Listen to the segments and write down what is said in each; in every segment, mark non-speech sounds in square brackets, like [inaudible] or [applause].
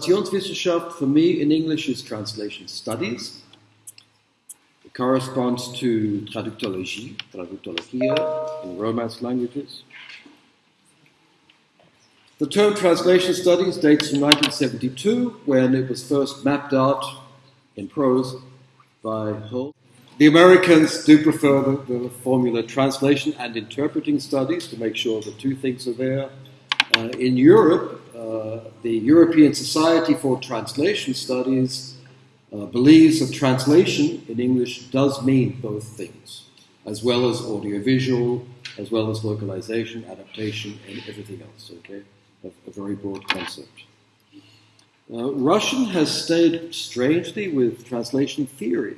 Translationswissenschaft for me in English is translation studies. It corresponds to traductologie, traductologia in Romance languages. The term translation studies dates from 1972 when it was first mapped out in prose by Hull. The Americans do prefer the, the, formula translation and interpreting studies to make sure the two things are there. Uh, in Europe, uh, the European Society for Translation Studies uh, believes that translation in English does mean both things, as well as audiovisual, as well as localization, adaptation, and everything else. Okay, a, a very broad concept. Uh, Russian has stayed strangely with translation theory.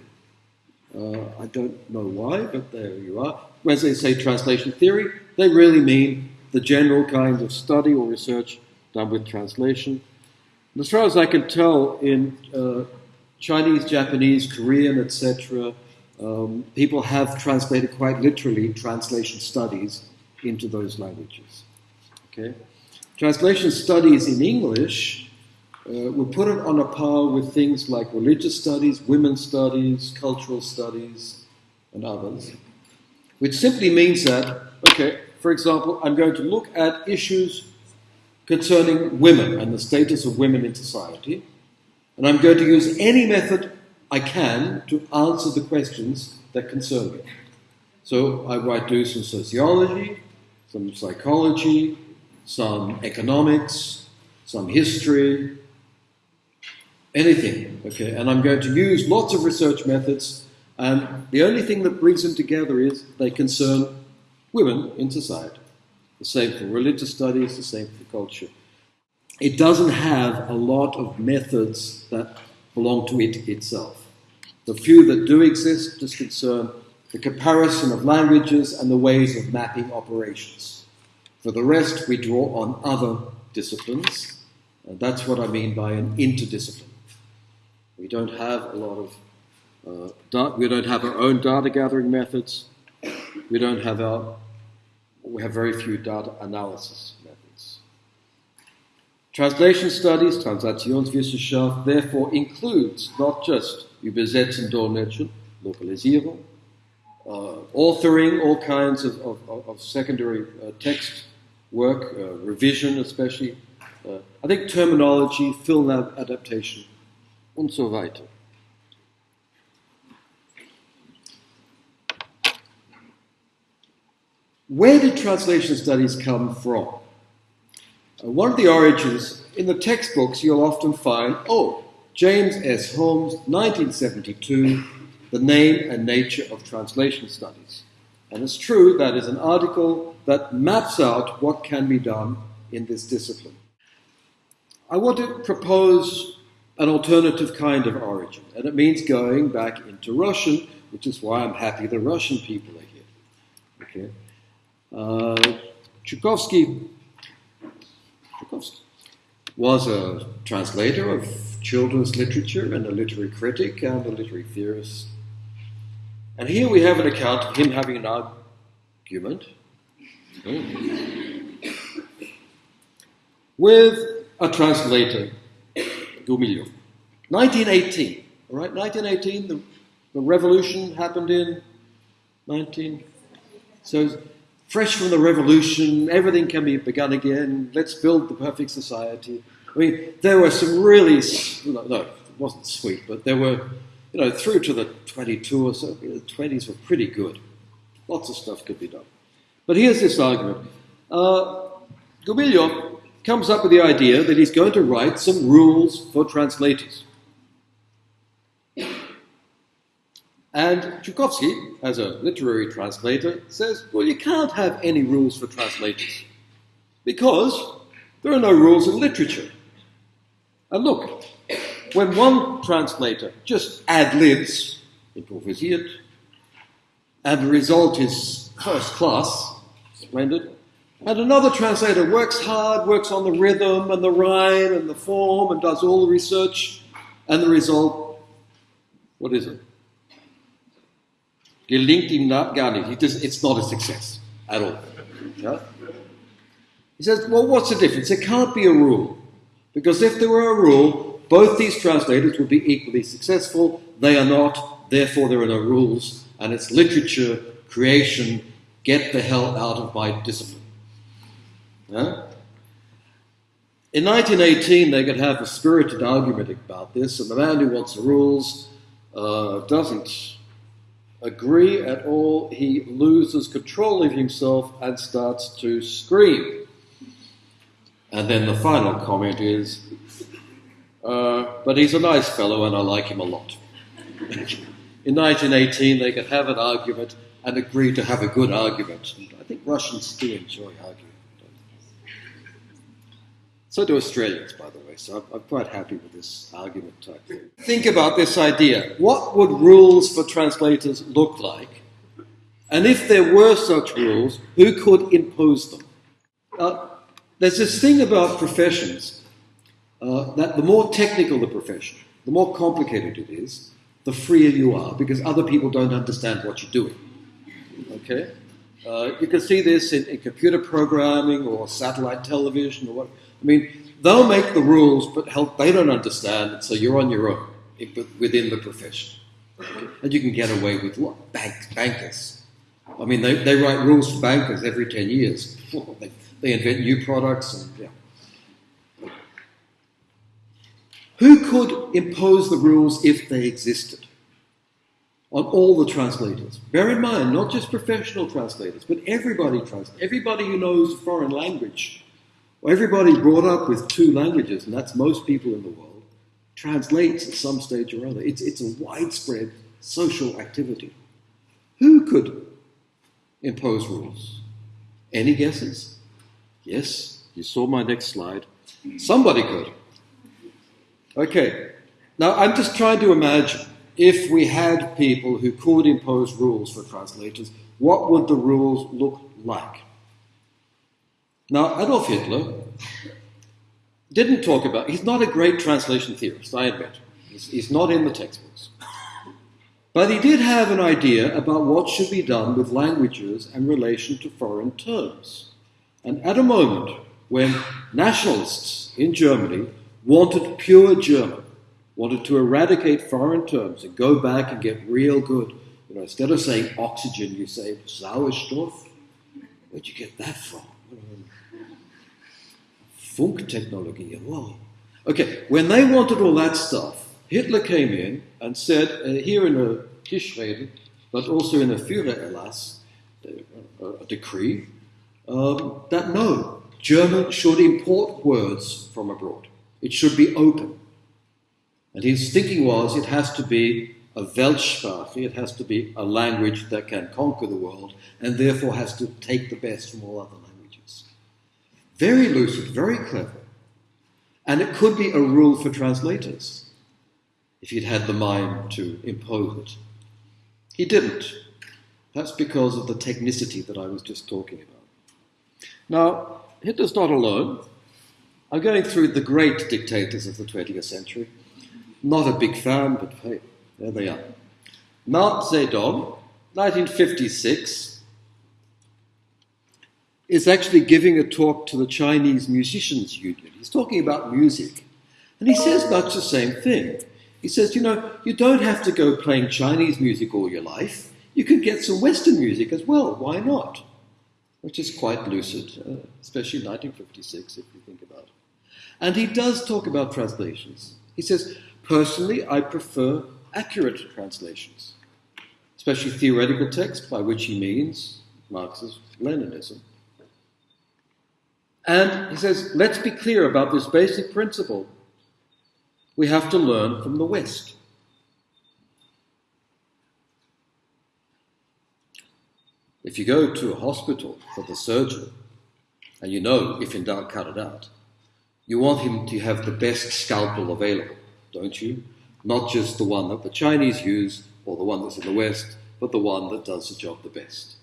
Uh, I don't know why, but there you are. When they say translation theory, they really mean the general kind of study or research done with translation. And as far as I can tell, in uh, Chinese, Japanese, Korean, etc., um, people have translated quite literally translation studies into those languages. Okay? Translation studies in English uh, we put it on a par with things like religious studies, women's studies, cultural studies, and others, which simply means that, okay, for example, I'm going to look at issues concerning women and the status of women in society, and I'm going to use any method I can to answer the questions that concern me. So I might do some sociology, some psychology, some economics, some history, anything. Okay, and I'm going to use lots of research methods, and the only thing that brings them together is they concern women in society. The same for religious studies, the same for culture. It doesn't have a lot of methods that belong to it itself. The few that do exist just concern the comparison of languages and the ways of mapping operations. For the rest, we draw on other disciplines, and that's what I mean by an interdiscipline. We don't have a lot of, uh, we don't have our own data gathering methods. We don't have our, we have very few data analysis methods. Translation studies, Translationswissenschaft, therefore includes not just Übersetzen, Dolmetschen, Lokalisierung, uh, authoring all kinds of, of, of secondary uh, text work, uh, revision especially. Uh, I think terminology, film adaptation, and so weiter. Where did translation studies come from? Uh, one of the origins, in the textbooks, you'll often find, oh, James S. Holmes, 1972, The Name and Nature of Translation Studies. And it's true, that is an article that maps out what can be done in this discipline. I want to propose an alternative kind of origin, and it means going back into Russian, which is why I'm happy the Russian people are here. Okay. Uh, Chukovsky, Chukovsky was a translator of children's literature and a literary critic and a literary theorist. And here we have an account of him having an argument with a translator Gumilyov. 1918, all right, 1918, the, the revolution happened in 19. So, fresh from the revolution, everything can be begun again. Let's build the perfect society. I mean, there were some really, no, it wasn't sweet, but there were, you know, through to the 22 or so, the 20s were pretty good. Lots of stuff could be done. But here's this argument. Uh, comes up with the idea that he's going to write some rules for translators. And Chukovsky, as a literary translator, says, well, you can't have any rules for translators because there are no rules in literature. And look, when one translator just ad libs, improvisiert, and the result is first class, splendid, and another translator works hard, works on the rhythm and the rhyme and the form and does all the research, and the result, what is it? Gelingt ihm gar nicht. It's not a success at all. Yeah? He says, well, what's the difference? There can't be a rule. Because if there were a rule, both these translators would be equally successful. They are not, therefore, there are no rules, and it's literature, creation, get the hell out of my discipline. Yeah? In 1918, they could have a spirited argument about this, and the man who wants the rules uh, doesn't agree at all. He loses control of himself and starts to scream. And then the final comment is, uh, but he's a nice fellow and I like him a lot. [laughs] In 1918, they could have an argument and agree to have a good argument. And I think Russians still enjoy arguing. So do Australians, by the way, so I'm, I'm quite happy with this argument type thing. Think about this idea. What would rules for translators look like? And if there were such rules, who could impose them? Uh, there's this thing about professions uh, that the more technical the profession, the more complicated it is, the freer you are because other people don't understand what you're doing. Okay? Uh, you can see this in, in, computer programming or satellite television or what. I mean, they'll make the rules, but help, they don't understand it, so you're on your own within the profession. And you can get away with what? Bank, bankers. I mean, they, they write rules for bankers every 10 years. [laughs] they, they invent new products. And, yeah. Who could impose the rules if they existed? On all the translators. Bear in mind, not just professional translators, but everybody translates. Everybody who knows a foreign language everybody brought up with two languages, and that's most people in the world, translates at some stage or other. It's, it's a widespread social activity. Who could impose rules? Any guesses? Yes, you saw my next slide. Somebody could. Okay, now I'm just trying to imagine if we had people who could impose rules for translators, what would the rules look like? Now, Adolf Hitler didn't talk about, he's not a great translation theorist, I admit. He's, he's not in the textbooks. But he did have an idea about what should be done with languages and relation to foreign terms. And at a moment when nationalists in Germany wanted pure German, wanted to eradicate foreign terms and go back and get real good, you know, instead of saying oxygen, you say Sauerstoff. Where'd you get that from? Funktechnologie, wow. Okay, when they wanted all that stuff, Hitler came in and said, uh, here in a Tischrede, but also in a Führererlass, uh, a decree, um, that no, German should import words from abroad. It should be open. And his thinking was it has to be a Weltsprache, it has to be a language that can conquer the world, and therefore has to take the best from all other very lucid, very clever. And it could be a rule for translators if he'd had the mind to impose it. He didn't. That's because of the technicity that I was just talking about. Now, Hitler's not alone. I'm going through the great dictators of the 20th century. Not a big fan, but hey, there they are. Mao Zedong, 1956, is actually giving a talk to the Chinese Musicians Union. He's talking about music. And he says much the same thing. He says, you know, you don't have to go playing Chinese music all your life. You can get some Western music as well. Why not? Which is quite lucid, uh, especially 1956, if you think about it. And he does talk about translations. He says, personally, I prefer accurate translations, especially theoretical text, by which he means Marxist Leninism. And he says, let's be clear about this basic principle. We have to learn from the West. If you go to a hospital for the surgeon, and you know, if in doubt, cut it out, you want him to have the best scalpel available, don't you? Not just the one that the Chinese use or the one that's in the West, but the one that does the job the best.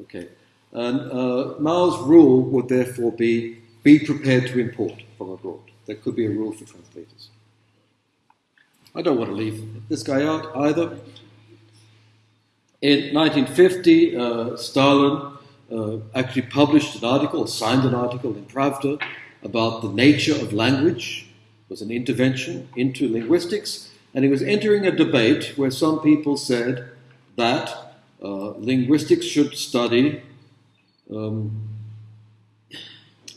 Okay. And uh, Mao's rule would therefore be be prepared to import from abroad. There could be a rule for translators. I don't want to leave this guy out either. In 1950, uh, Stalin uh, actually published an article, signed an article in Pravda about the nature of language. It was an intervention into linguistics, and he was entering a debate where some people said that uh, linguistics should study um,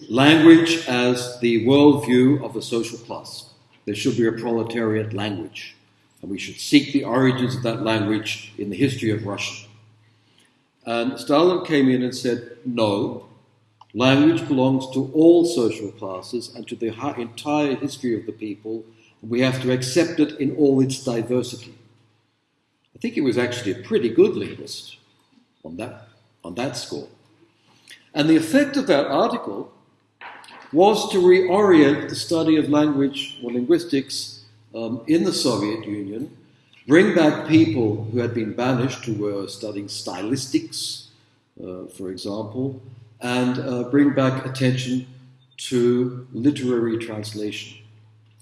language as the worldview of a social class. There should be a proletariat language, and we should seek the origins of that language in the history of Russia. And Stalin came in and said, no, language belongs to all social classes and to the entire history of the people. We have to accept it in all its diversity. I think he was actually a pretty good linguist on that, on that score. And the effect of that article was to reorient the study of language or linguistics um, in the Soviet Union, bring back people who had been banished, who were studying stylistics, uh, for example, and uh, bring back attention to literary translation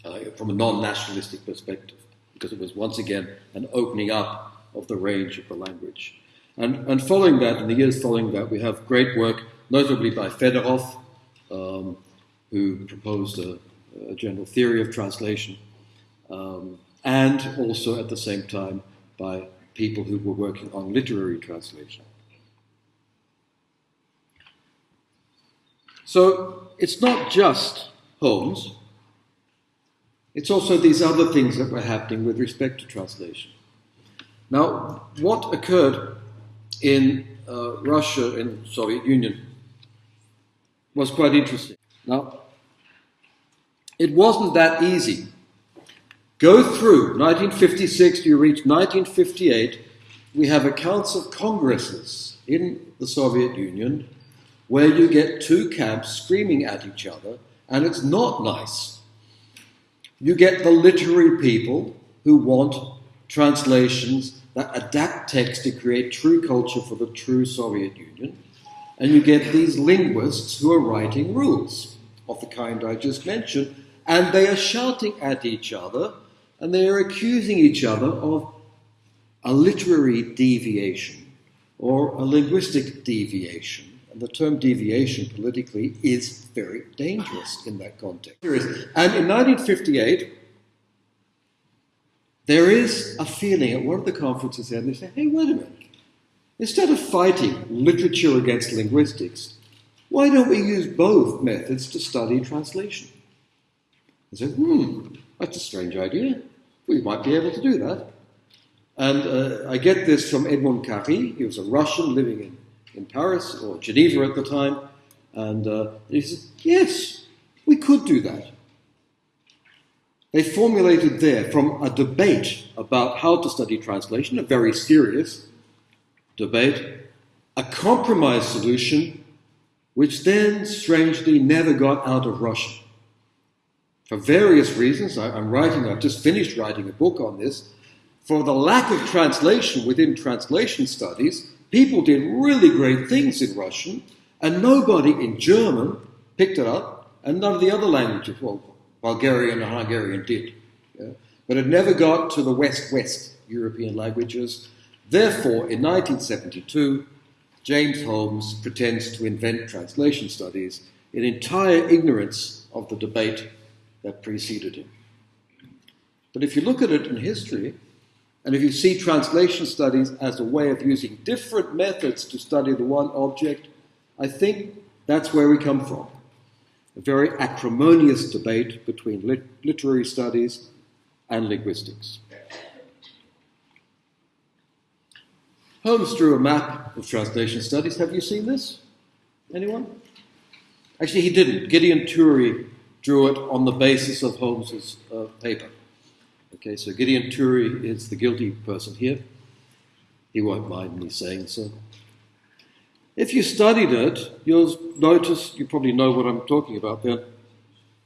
uh, from a non nationalistic perspective, because it was once again an opening up of the range of the language. And, and following that, in the years following that, we have great work, notably by Fedorov, um, who proposed a, a, general theory of translation, um, and also at the same time by people who were working on literary translation. So it's not just Holmes, it's also these other things that were happening with respect to translation. Now, what occurred in uh, Russia and Soviet Union was quite interesting. Now, it wasn't that easy. Go through 1956, you reach 1958, we have accounts of congresses in the Soviet Union where you get two camps screaming at each other, and it's not nice. You get the literary people who want translations that adapt text to create true culture for the true Soviet Union, and you get these linguists who are writing rules of the kind I just mentioned, and they are shouting at each other and they are accusing each other of a literary deviation or a linguistic deviation. And the term deviation politically is very dangerous in that context. And in 1958, there is a feeling at one of the conferences there, and they say, hey, wait a minute. Instead of fighting literature against linguistics, why don't we use both methods to study translation? I said, hmm, that's a strange idea. We might be able to do that. And uh, I get this from Edmond Cary. He was a Russian living in, in Paris or Geneva at the time. And uh, he said, yes, we could do that. They formulated there from a debate about how to study translation, a very serious debate, a compromise solution which then strangely never got out of Russia. For various reasons, I, am writing, I've just finished writing a book on this. For the lack of translation within translation studies, people did really great things in Russian, and nobody in German picked it up, and none of the other languages, well, Bulgarian and Hungarian did. Yeah? But it never got to the West West European languages. Therefore, in 1972, James Holmes pretends to invent translation studies in entire ignorance of the debate that preceded him. But if you look at it in history, and if you see translation studies as a way of using different methods to study the one object, I think that's where we come from. A very acrimonious debate between lit- literary studies and linguistics. Holmes drew a map of translation studies. Have you seen this? Anyone? Actually, he didn't. Gideon Toury drew it on the basis of Holmes's uh, paper. Okay, so Gideon Toury is the guilty person here. He won't mind me saying so. If you studied it, you'll notice, you probably know what I'm talking about there.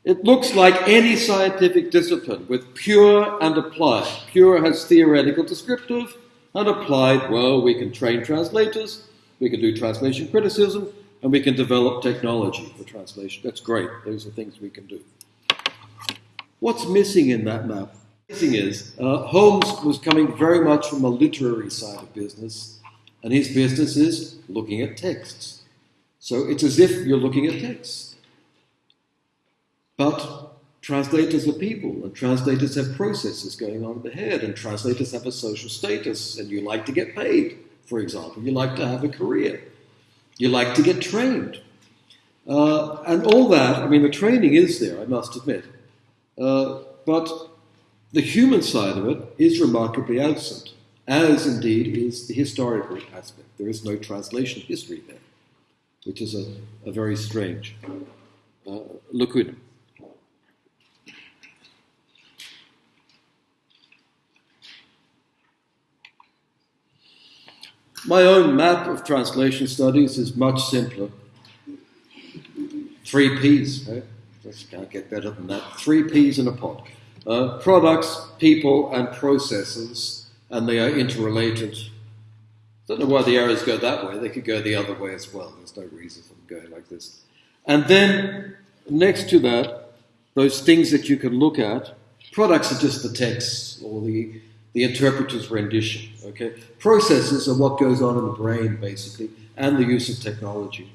It looks like any scientific discipline with pure and applied. Pure has theoretical descriptive, and applied, well, we can train translators, we can do translation criticism, and we can develop technology for translation. That's great. Those are things we can do. What's missing in that map? Missing is uh, Holmes was coming very much from a literary side of business, and his business is looking at texts. So it's as if you're looking at texts. But translators are people, and translators have processes going on in the head, and translators have a social status, and you like to get paid, for example. You like to have a career. You like to get trained. Uh, and all that, I mean, the training is there, I must admit. Uh, but the human side of it is remarkably absent, as indeed is the historical aspect. There is no translation history there, which is a, a very strange uh, lacuna. My own map of translation studies is much simpler. Three P's, right? Just can't get better than that. Three P's in a pot. Uh, products, people, and processes, and they are interrelated. Don't know why the arrows go that way. They could go the other way as well. There's no reason for them going like this. And then next to that, those things that you can look at, products are just the text or the the interpreter's rendition. Okay, processes are what goes on in the brain basically, and the use of technology.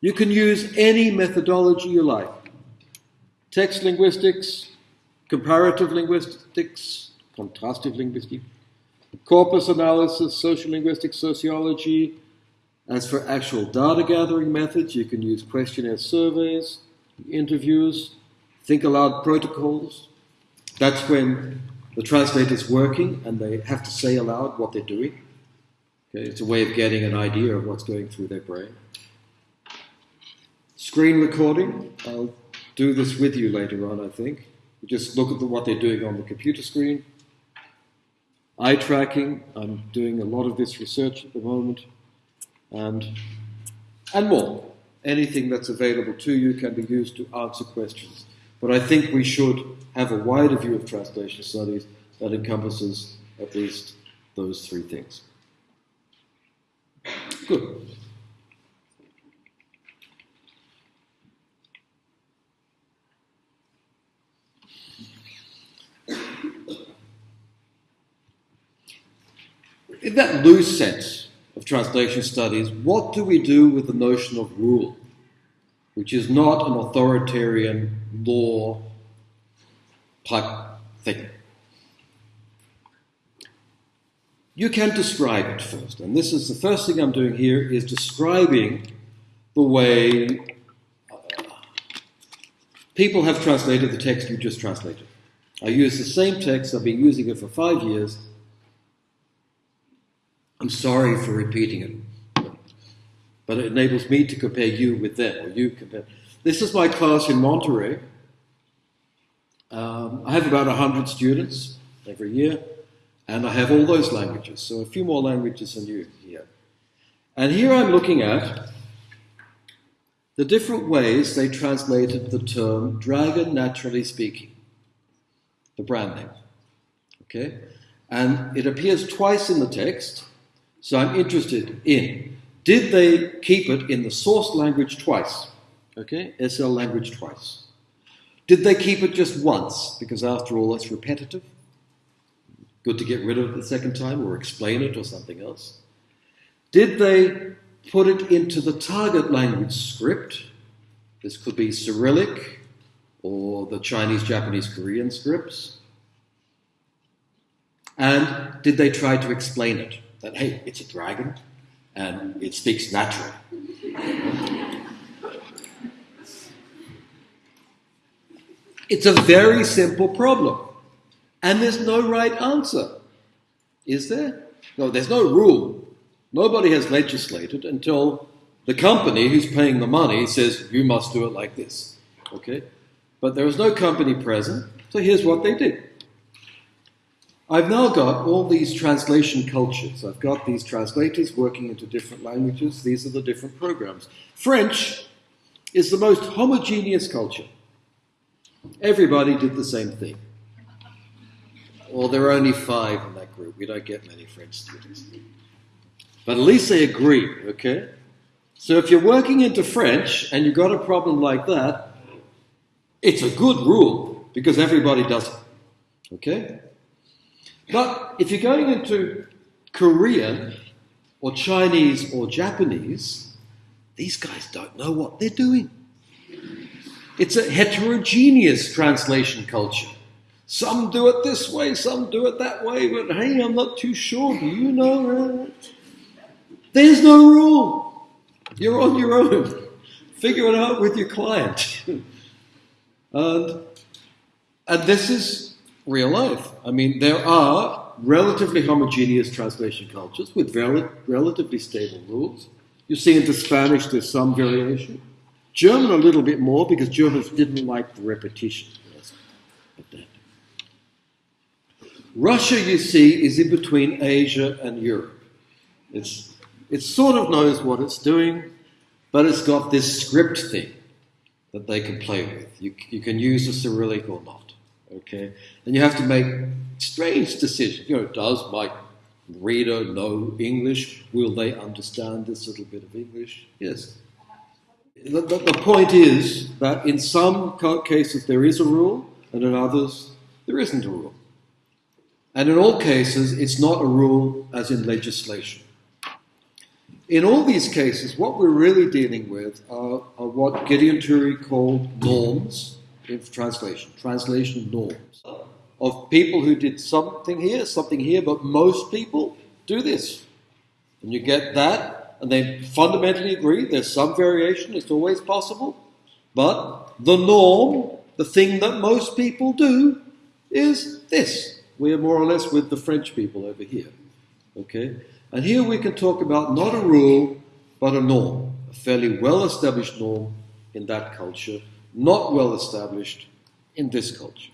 You can use any methodology you like: text linguistics, comparative linguistics, contrastive linguistics, corpus analysis, social linguistics, sociology. As for actual data gathering methods, you can use questionnaire surveys, interviews, think aloud protocols. That's when the translator's working and they have to say aloud what they're doing. Okay, it's a way of getting an idea of what's going through their brain. Screen recording, I'll do this with you later on, I think. You just look at the, what they're doing on the computer screen. Eye tracking, I'm doing a lot of this research at the moment, and, and more. Anything that's available to you can be used to answer questions. But I think we should have a wider view of translation studies that encompasses at least those three things. Good. In that loose sense of translation studies, what do we do with the notion of rule? Which is not an authoritarian law type thing. You can describe it first, and this is the first thing I'm doing here is describing the way uh, people have translated the text you just translated. I use the same text, I've been using it for five years. I'm sorry for repeating it but it enables me to compare you with them, or you compare. This is my class in Monterey. Um, I have about 100 students every year, and I have all those languages, so a few more languages than you here. And here I'm looking at the different ways they translated the term Dragon NaturallySpeaking, the brand name. Okay? And it appears twice in the text, so I'm interested in did they keep it in the source language twice? Okay, SL language twice. Did they keep it just once? Because after all, that's repetitive. Good to get rid of it the second time or explain it or something else. Did they put it into the target language script? This could be Cyrillic or the Chinese, Japanese, Korean scripts. And did they try to explain it? That, hey, it's a dragon, and it speaks naturally. It's a very simple problem, and there's no right answer, is there? No, there's no rule. Nobody has legislated until the company who's paying the money says you must do it like this. Okay? But there was no company present, so here's what they did. I've now got all these translation cultures. I've got these translators working into different languages. These are the different programs. French is the most homogeneous culture. Everybody did the same thing. Well, there are only five in that group. We don't get many French students. But at least they agree, okay? So if you're working into French and you've got a problem like that, it's a good rule because everybody does it, okay? But if you're going into Korean or Chinese or Japanese, these guys don't know what they're doing. It's a heterogeneous translation culture. Some do it this way, some do it that way, but hey, I'm not too sure. Do you know? There's no rule. You're on your own. Figure it out with your client. [laughs] and, and this is real life. I mean, there are relatively homogeneous translation cultures with rel- relatively stable rules. You see into Spanish there's some variation. German a little bit more because Germans didn't like the repetition. Russia, you see, is in between Asia and Europe. It's, it sort of knows what it's doing, but it's got this script thing that they can play with. You, you can use the Cyrillic or not. Okay? And you have to make strange decisions. You know, does my reader know English? Will they understand this little bit of English? Yes. The, the, the point is that in some cases there is a rule, and in others there isn't a rule. And in all cases, it's not a rule as in legislation. In all these cases, what we're really dealing with are, are what Gideon Toury called norms translation, translation norms of people who did something here, something here, but most people do this. And you get that, and they fundamentally agree there's some variation, it's always possible, but the norm, the thing that most people do, is this. We are more or less with the French people over here. Okay? And here we can talk about not a rule, but a norm, a fairly well established norm in that culture, not well established in this culture,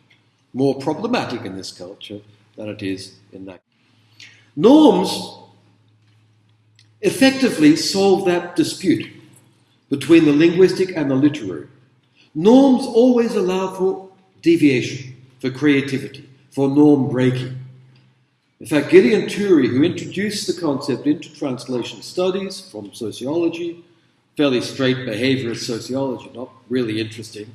more problematic in this culture than it is in that. Norms effectively solve that dispute between the linguistic and the literary. Norms always allow for deviation, for creativity, for norm breaking. In fact, Gideon Toury, who introduced the concept into translation studies from sociology, fairly straight behaviorist sociology, not really interesting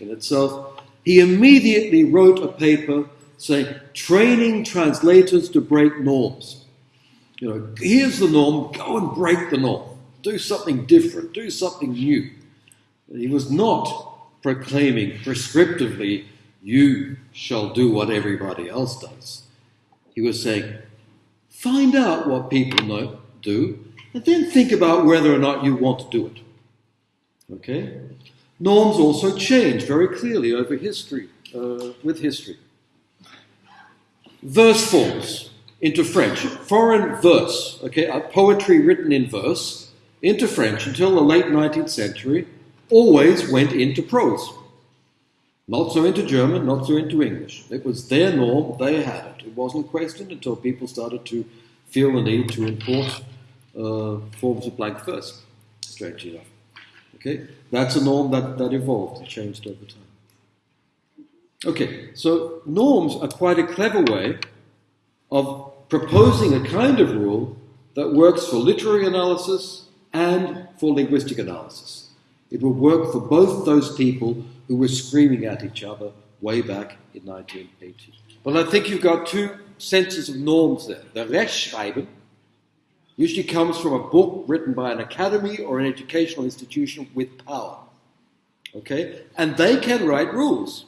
in itself, he immediately wrote a paper saying, training translators to break norms. You know, here's the norm, go and break the norm. Do something different, do something new. He was not proclaiming prescriptively, you shall do what everybody else does. He was saying, find out what people know, do, and then think about whether or not you want to do it. Okay? Norms also change very clearly over history, uh, with history. Verse forms into French, foreign verse, okay, poetry written in verse, into French until the late 19th century, always went into prose. Not so into German, not so into English. It was their norm, they had it. It wasn't questioned until people started to feel the need to import uh, forms of blank verse, strangely enough. Okay, that's a norm that, that evolved and changed over time. Okay, so norms are quite a clever way of proposing a kind of rule that works for literary analysis and for linguistic analysis. It will work for both those people who were screaming at each other way back in 1980. Well, I think you've got two senses of norms there. The Rechtschreiben usually comes from a book written by an academy or an educational institution with power. Okay? And they can write rules,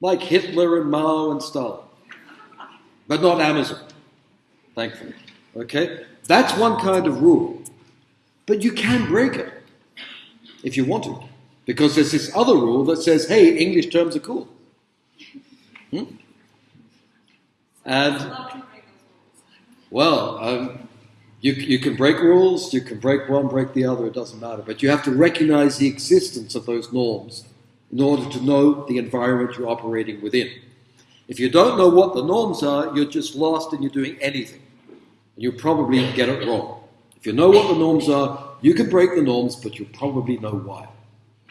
like Hitler and Mao and Stalin, but not Amazon, thankfully. Okay? That's one kind of rule. But you can break it if you want to. Because there's this other rule that says, hey, English terms are cool. Hmm? And, well, um, you, you can break rules, you can break one, break the other, it doesn't matter. But you have to recognize the existence of those norms in order to know the environment you're operating within. If you don't know what the norms are, you're just lost and you're doing anything. And you'll probably get it wrong. If you know what the norms are, you can break the norms, but you'll probably know why.